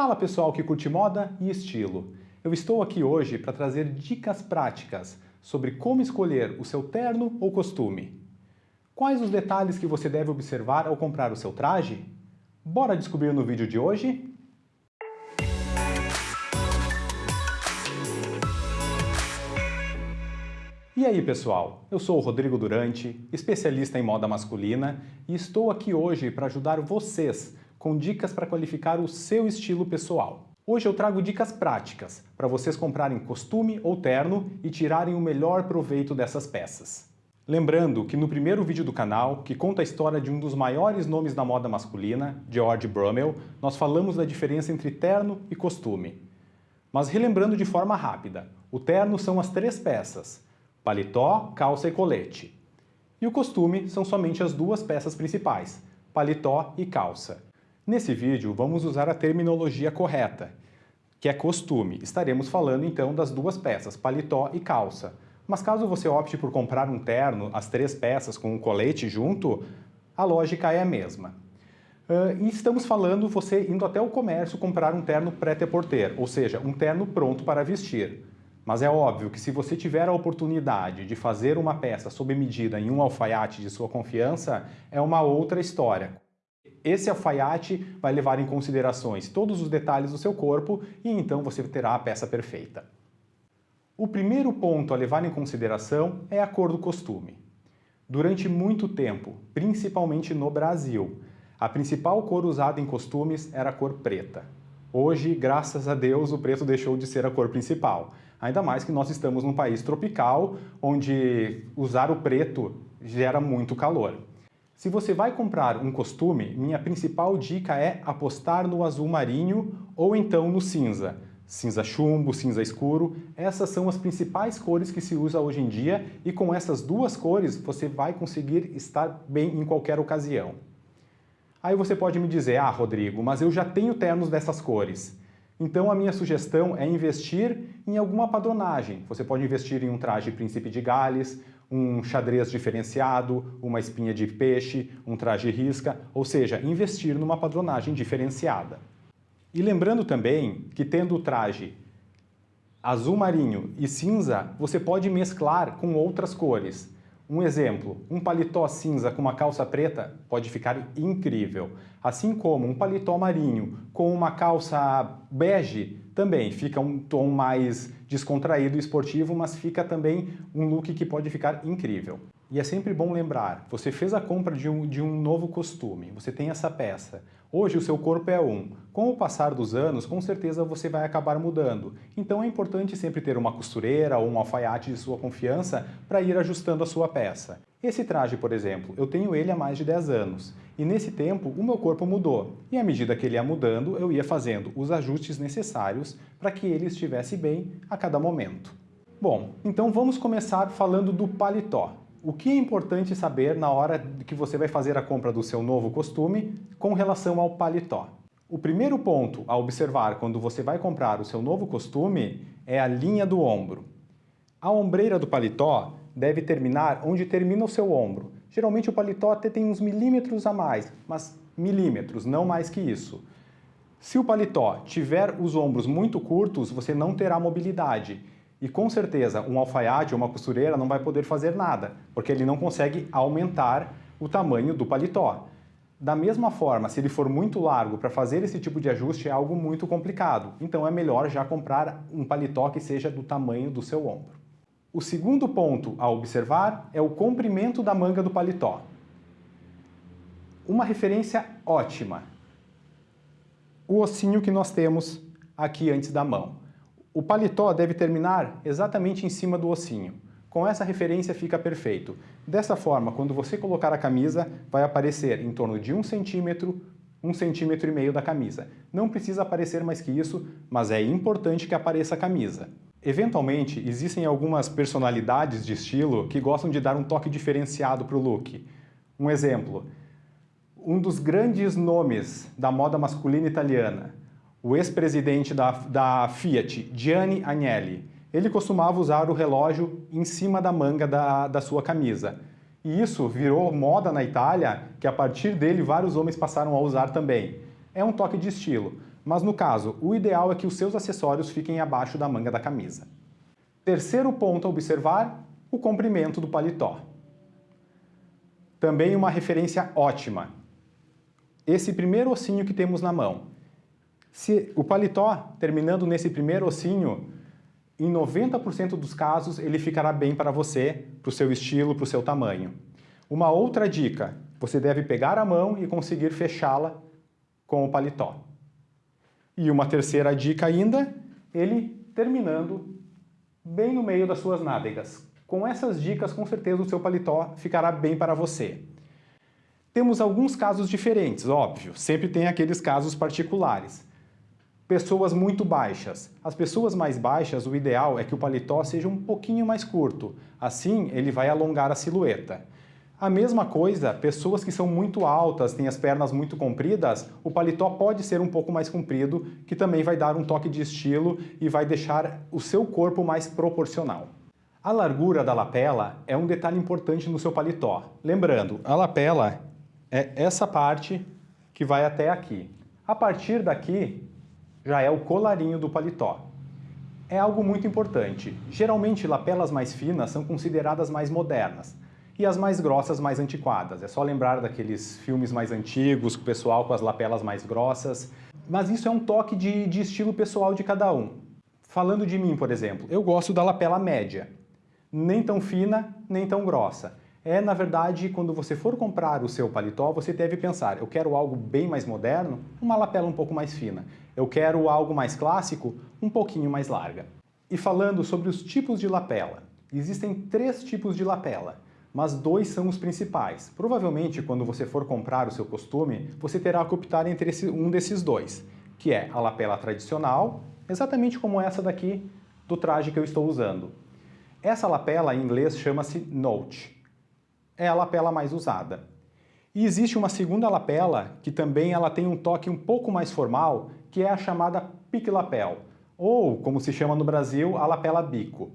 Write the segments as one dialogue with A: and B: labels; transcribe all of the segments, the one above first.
A: Fala pessoal que curte moda e estilo. Eu estou aqui hoje para trazer dicas práticas sobre como escolher o seu terno ou costume. Quais os detalhes que você deve observar ao comprar o seu traje? Bora descobrir no vídeo de hoje? E aí pessoal, eu sou o Rodrigo Durante, especialista em moda masculina e estou aqui hoje para ajudar vocês com dicas para qualificar o seu estilo pessoal. Hoje eu trago dicas práticas para vocês comprarem costume ou terno e tirarem o melhor proveito dessas peças. Lembrando que no primeiro vídeo do canal, que conta a história de um dos maiores nomes da moda masculina, George Brummel, nós falamos da diferença entre terno e costume. Mas relembrando de forma rápida, o terno são as três peças, paletó, calça e colete. E o costume são somente as duas peças principais, paletó e calça. Nesse vídeo, vamos usar a terminologia correta, que é costume. Estaremos falando então das duas peças, paletó e calça. Mas caso você opte por comprar um terno, as três peças com um colete junto, a lógica é a mesma. Uh, e estamos falando você indo até o comércio comprar um terno prêt-à-porter, ou seja, um terno pronto para vestir. Mas é óbvio que se você tiver a oportunidade de fazer uma peça sob medida em um alfaiate de sua confiança, é uma outra história. Esse alfaiate vai levar em considerações todos os detalhes do seu corpo e então você terá a peça perfeita. O primeiro ponto a levar em consideração é a cor do costume. Durante muito tempo, principalmente no Brasil, a principal cor usada em costumes era a cor preta. Hoje, graças a Deus, o preto deixou de ser a cor principal. Ainda mais que nós estamos num país tropical, onde usar o preto gera muito calor. Se você vai comprar um costume, minha principal dica é apostar no azul marinho ou então no cinza. Cinza chumbo, cinza escuro, essas são as principais cores que se usa hoje em dia e com essas duas cores você vai conseguir estar bem em qualquer ocasião. Aí você pode me dizer, ah, Rodrigo, mas eu já tenho ternos dessas cores. Então a minha sugestão é investir em alguma padronagem. Você pode investir em um traje príncipe de Gales, um xadrez diferenciado, uma espinha de peixe, um traje risca, ou seja, investir numa padronagem diferenciada. E lembrando também que tendo o traje azul marinho e cinza, você pode mesclar com outras cores. Um exemplo, um paletó cinza com uma calça preta pode ficar incrível. Assim como um paletó marinho com uma calça bege também fica um tom mais descontraído e esportivo, mas fica também um look que pode ficar incrível. E é sempre bom lembrar, você fez a compra de um, de um novo costume, você tem essa peça. Hoje o seu corpo é um. Com o passar dos anos, com certeza você vai acabar mudando. Então é importante sempre ter uma costureira ou um alfaiate de sua confiança para ir ajustando a sua peça. Esse traje, por exemplo, eu tenho ele há mais de 10 anos. E nesse tempo, o meu corpo mudou. E à medida que ele ia mudando, eu ia fazendo os ajustes necessários para que ele estivesse bem a cada momento. Bom, então vamos começar falando do paletó. O que é importante saber na hora que você vai fazer a compra do seu novo costume com relação ao paletó? O primeiro ponto a observar quando você vai comprar o seu novo costume é a linha do ombro. A ombreira do paletó deve terminar onde termina o seu ombro. Geralmente o paletó até tem uns milímetros a mais, mas milímetros, não mais que isso. Se o paletó tiver os ombros muito curtos, você não terá mobilidade e com certeza um alfaiate ou uma costureira não vai poder fazer nada, porque ele não consegue aumentar o tamanho do paletó. Da mesma forma, se ele for muito largo para fazer esse tipo de ajuste é algo muito complicado, então é melhor já comprar um paletó que seja do tamanho do seu ombro. O segundo ponto a observar é o comprimento da manga do paletó. Uma referência ótima. O ossinho que nós temos aqui antes da mão. O paletó deve terminar exatamente em cima do ossinho. Com essa referência fica perfeito. Dessa forma, quando você colocar a camisa, vai aparecer em torno de um centímetro, um centímetro e meio da camisa. Não precisa aparecer mais que isso, mas é importante que apareça a camisa. Eventualmente, existem algumas personalidades de estilo que gostam de dar um toque diferenciado para o look. Um exemplo, um dos grandes nomes da moda masculina italiana, o ex-presidente da, da Fiat, Gianni Agnelli, ele costumava usar o relógio em cima da manga da, da sua camisa. E isso virou moda na Itália, que a partir dele vários homens passaram a usar também. É um toque de estilo. mas no caso, o ideal é que os seus acessórios fiquem abaixo da manga da camisa. Terceiro ponto a observar, o comprimento do paletó. Também uma referência ótima. Esse primeiro ossinho que temos na mão. Se o paletó, terminando nesse primeiro ossinho, em 90% dos casos ele ficará bem para você, para o seu estilo, para o seu tamanho. Uma outra dica, você deve pegar a mão e conseguir fechá-la com o paletó. E uma terceira dica ainda, ele terminando bem no meio das suas nádegas. Com essas dicas, com certeza o seu paletó ficará bem para você. Temos alguns casos diferentes, óbvio, sempre tem aqueles casos particulares. Pessoas muito baixas. As pessoas mais baixas, o ideal é que o paletó seja um pouquinho mais curto, assim ele vai alongar a silhueta. A mesma coisa, pessoas que são muito altas, têm as pernas muito compridas, o paletó pode ser um pouco mais comprido, que também vai dar um toque de estilo e vai deixar o seu corpo mais proporcional. A largura da lapela é um detalhe importante no seu paletó. Lembrando, a lapela é essa parte que vai até aqui. A partir daqui, já é o colarinho do paletó. É algo muito importante. Geralmente, lapelas mais finas são consideradas mais modernas e as mais grossas mais antiquadas. É só lembrar daqueles filmes mais antigos, o pessoal com as lapelas mais grossas. Mas isso é um toque de, de estilo pessoal de cada um. Falando de mim, por exemplo, eu gosto da lapela média nem tão fina, nem tão grossa. É, na verdade, quando você for comprar o seu paletó, você deve pensar, eu quero algo bem mais moderno, uma lapela um pouco mais fina. Eu quero algo mais clássico, um pouquinho mais larga. E falando sobre os tipos de lapela, existem três tipos de lapela, mas dois são os principais. Provavelmente, quando você for comprar o seu costume, você terá que optar entre esse, um desses dois, que é a lapela tradicional, exatamente como essa daqui do traje que eu estou usando. Essa lapela em inglês chama-se note. É a lapela mais usada. E existe uma segunda lapela que também ela tem um toque um pouco mais formal, que é a chamada pique lapel, ou, como se chama no Brasil, a lapela bico.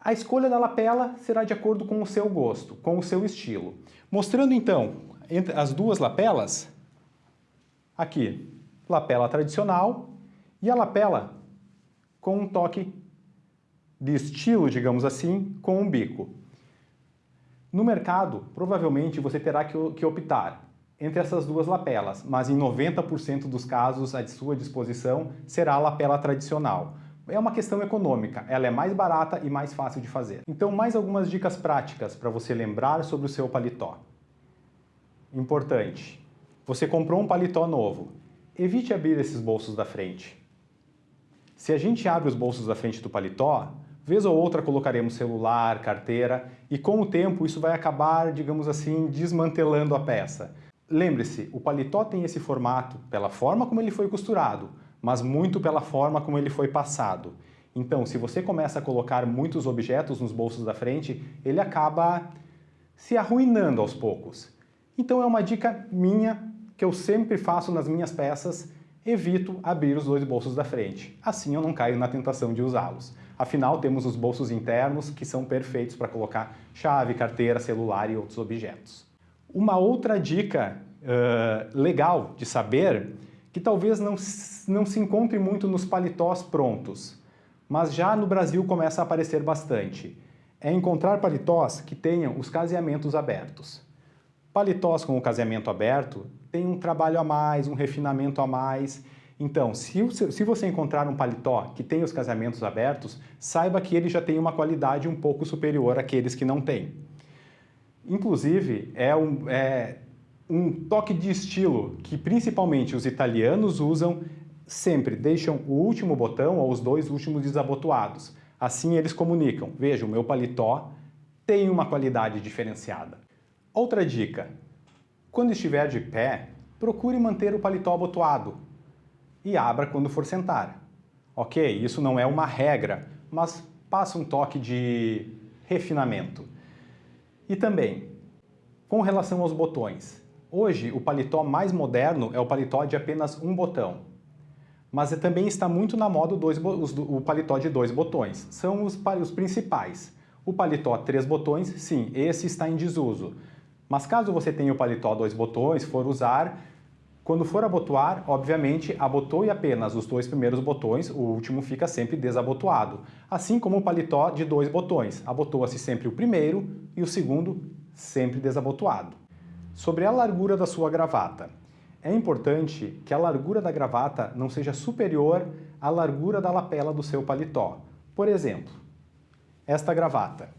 A: A escolha da lapela será de acordo com o seu gosto, com o seu estilo. Mostrando então as duas lapelas, aqui, lapela tradicional e a lapela com um toque de estilo, digamos assim, com um bico. No mercado, provavelmente você terá que, optar entre essas duas lapelas, mas em 90% dos casos à sua disposição será a lapela tradicional. É uma questão econômica, ela é mais barata e mais fácil de fazer. Então, mais algumas dicas práticas para você lembrar sobre o seu paletó. Importante, você comprou um paletó novo, evite abrir esses bolsos da frente. Se a gente abre os bolsos da frente do paletó, Vez ou outra colocaremos celular, carteira e com o tempo isso vai acabar, digamos assim, desmantelando a peça. Lembre-se, o paletó tem esse formato pela forma como ele foi costurado, mas muito pela forma como ele foi passado. Então, se você começa a colocar muitos objetos nos bolsos da frente, ele acaba se arruinando aos poucos. Então é uma dica minha que eu sempre faço nas minhas peças, evito abrir os dois bolsos da frente. Assim eu não caio na tentação de usá-los. Afinal, temos os bolsos internos que são perfeitos para colocar chave, carteira, celular e outros objetos. Uma outra dica uh, legal de saber, que talvez não, não se encontre muito nos paletós prontos, mas já no Brasil começa a aparecer bastante, é encontrar paletós que tenham os caseamentos abertos. Paletós com o caseamento aberto tem um trabalho a mais, um refinamento a mais, então, se, se você encontrar um paletó que tem os casamentos abertos, saiba que ele já tem uma qualidade um pouco superior àqueles que não têm. Inclusive, é um, é um toque de estilo que principalmente os italianos usam sempre, deixam o último botão ou os dois últimos desabotoados. Assim eles comunicam, veja, o meu paletó tem uma qualidade diferenciada. Outra dica, quando estiver de pé, procure manter o paletó abotoado, e abra quando for sentar. Ok, isso não é uma regra, mas passa um toque de refinamento. E também, com relação aos botões, hoje o paletó mais moderno é o paletó de apenas um botão, mas também está muito na moda dois, o paletó de dois botões, são os, os principais. O paletó três botões, sim, esse está em desuso, mas caso você tenha o paletó dois botões, for usar, Quando for abotoar, obviamente, abotoe apenas os dois primeiros botões, o último fica sempre desabotoado. Assim como o paletó de dois botões, abotoa-se sempre o primeiro e o segundo sempre desabotoado. Sobre a largura da sua gravata. É importante que a largura da gravata não seja superior à largura da lapela do seu paletó. Por exemplo, esta gravata.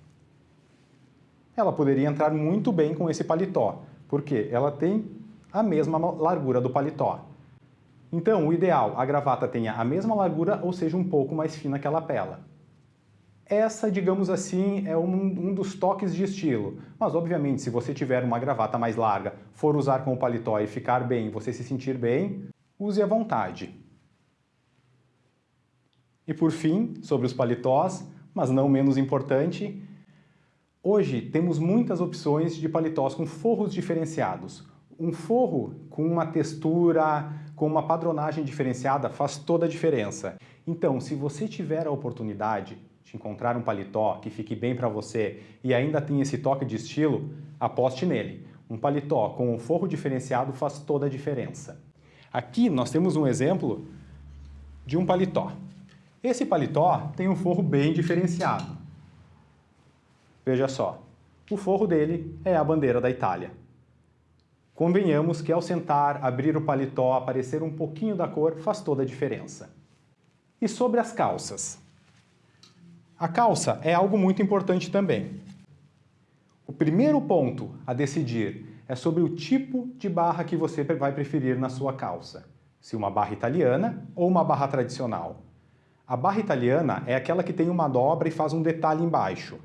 A: Ela poderia entrar muito bem com esse paletó, porque ela tem a mesma largura do paletó. Então, o ideal, a gravata tenha a mesma largura ou seja um pouco mais fina que a lapela. Essa, digamos assim, é um, um, dos toques de estilo. Mas, obviamente, se você tiver uma gravata mais larga, for usar com o paletó e ficar bem, você se sentir bem, use à vontade. E por fim, sobre os paletós, mas não menos importante, hoje temos muitas opções de paletós com forros diferenciados. Um forro com uma textura, com uma padronagem diferenciada faz toda a diferença. Então, se você tiver a oportunidade, de encontrar um paletó que fique bem para você e ainda tem esse toque de estilo, aposte nele. Um paletó com um forro diferenciado faz toda a diferença. Aqui nós temos um exemplo de um paletó. Esse paletó tem um forro bem diferenciado. Veja só, o forro dele é a bandeira da Itália. Convenhamos que ao sentar, abrir o paletó, aparecer um pouquinho da cor faz toda a diferença. E sobre as calças? A calça é algo muito importante também. O primeiro ponto a decidir é sobre o tipo de barra que você vai preferir na sua calça. Se uma barra italiana ou uma barra tradicional. A barra italiana é aquela que tem uma dobra e faz um detalhe embaixo.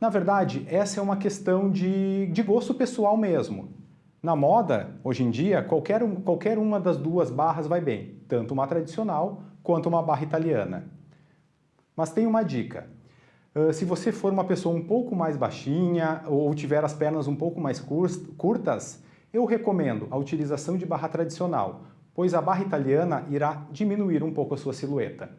A: Na verdade, essa é uma questão de, de gosto pessoal mesmo. Na moda, hoje em dia, qualquer, qualquer uma das duas barras vai bem, tanto uma tradicional quanto uma barra italiana. Mas tem uma dica. Uh, se você for uma pessoa um pouco mais baixinha ou tiver as pernas um pouco mais curtas, eu recomendo a utilização de barra tradicional, pois a barra italiana irá diminuir um pouco a sua silhueta.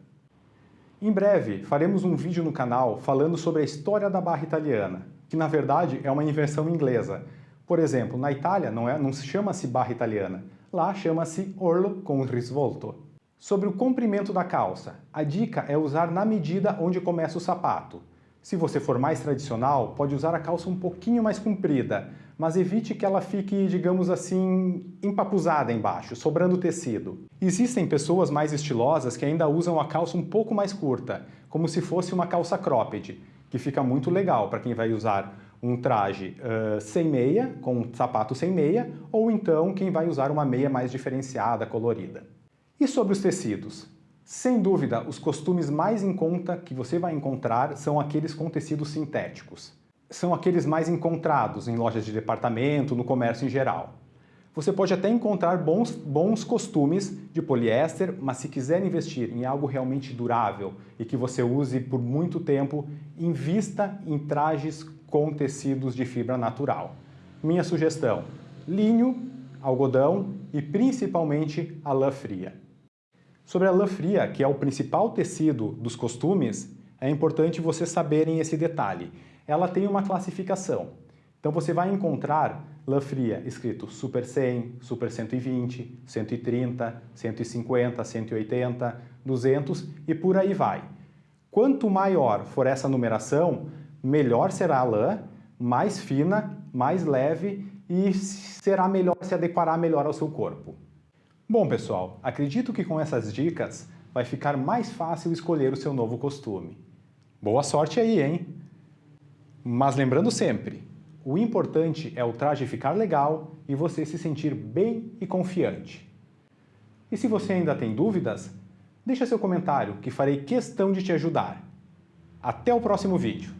A: Em breve, faremos um vídeo no canal falando sobre a história da barra italiana, que na verdade é uma inversão inglesa. Por exemplo, na Itália não, é, não se chama-se barra italiana, lá chama-se orlo com risvolto. Sobre o comprimento da calça, a dica é usar na medida onde começa o sapato. Se você for mais tradicional, pode usar a calça um pouquinho mais comprida, mas evite que ela fique, digamos assim, empapuzada embaixo, sobrando tecido. Existem pessoas mais estilosas que ainda usam a calça um pouco mais curta, como se fosse uma calça cropped, que fica muito legal para quem vai usar um traje uh, sem meia, com um sapato sem meia, ou então quem vai usar uma meia mais diferenciada, colorida. E sobre os tecidos? Sem dúvida, os costumes mais em conta que você vai encontrar são aqueles com tecidos sintéticos. São aqueles mais encontrados em lojas de departamento, no comércio em geral. Você pode até encontrar bons, bons costumes de poliéster, mas se quiser investir em algo realmente durável e que você use por muito tempo, invista em trajes com tecidos de fibra natural. Minha sugestão, linho, algodão e principalmente a lã fria. Sobre a lã fria, que é o principal tecido dos costumes, é importante vocês saberem esse detalhe. Ela tem uma classificação. Então você vai encontrar lã fria escrito Super 100, Super 120, 130, 150, 180, 200 e por aí vai. Quanto maior for essa numeração, melhor será a lã, mais fina, mais leve e será melhor se adequará melhor ao seu corpo. Bom, pessoal, acredito que com essas dicas vai ficar mais fácil escolher o seu novo costume. Boa sorte aí, hein? Mas lembrando sempre, o importante é o traje ficar legal e você se sentir bem e confiante. E se você ainda tem dúvidas, deixa seu comentário que farei questão de te ajudar. Até o próximo vídeo.